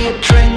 Train.